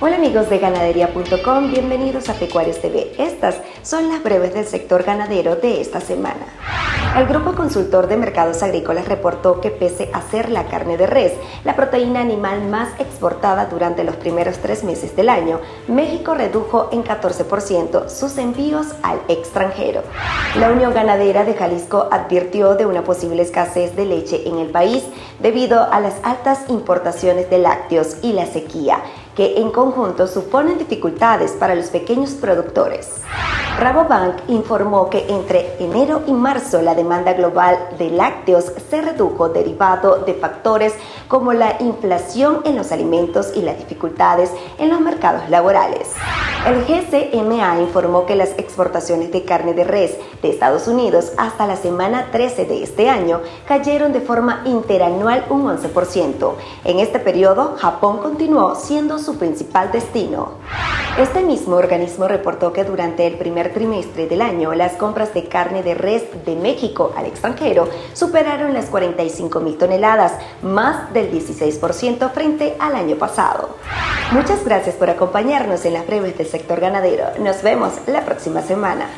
Hola amigos de ganadería.com, bienvenidos a Pecuarios TV. Estas son las breves del sector ganadero de esta semana. El Grupo Consultor de Mercados Agrícolas reportó que pese a ser la carne de res, la proteína animal más exportada durante los primeros tres meses del año, México redujo en 14% sus envíos al extranjero. La Unión Ganadera de Jalisco advirtió de una posible escasez de leche en el país debido a las altas importaciones de lácteos y la sequía que en conjunto suponen dificultades para los pequeños productores. Rabobank informó que entre enero y marzo la demanda global de lácteos se redujo derivado de factores como la inflación en los alimentos y las dificultades en los mercados laborales. El GCMA informó que las exportaciones de carne de res de Estados Unidos hasta la semana 13 de este año cayeron de forma interanual un 11%. En este periodo, Japón continuó siendo su principal destino. Este mismo organismo reportó que durante el primer trimestre del año las compras de carne de res de México al extranjero superaron las 45 mil toneladas, más del 16% frente al año pasado. Muchas gracias por acompañarnos en las breves del sector ganadero. Nos vemos la próxima semana.